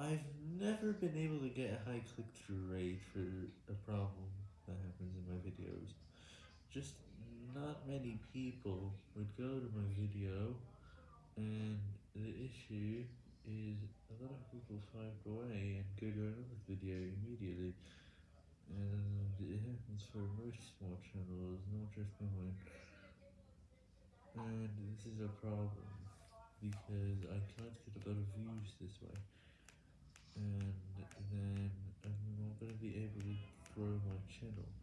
I've never been able to get a high click-through rate for a problem that happens in my videos. Just not many people would go to my video, and the issue is a lot of people swipe away and go to another video immediately, and it happens for most small channels, not just mine, and this is a problem, because I can't get a lot of views this way, and then I'm not going to be able to grow my channel.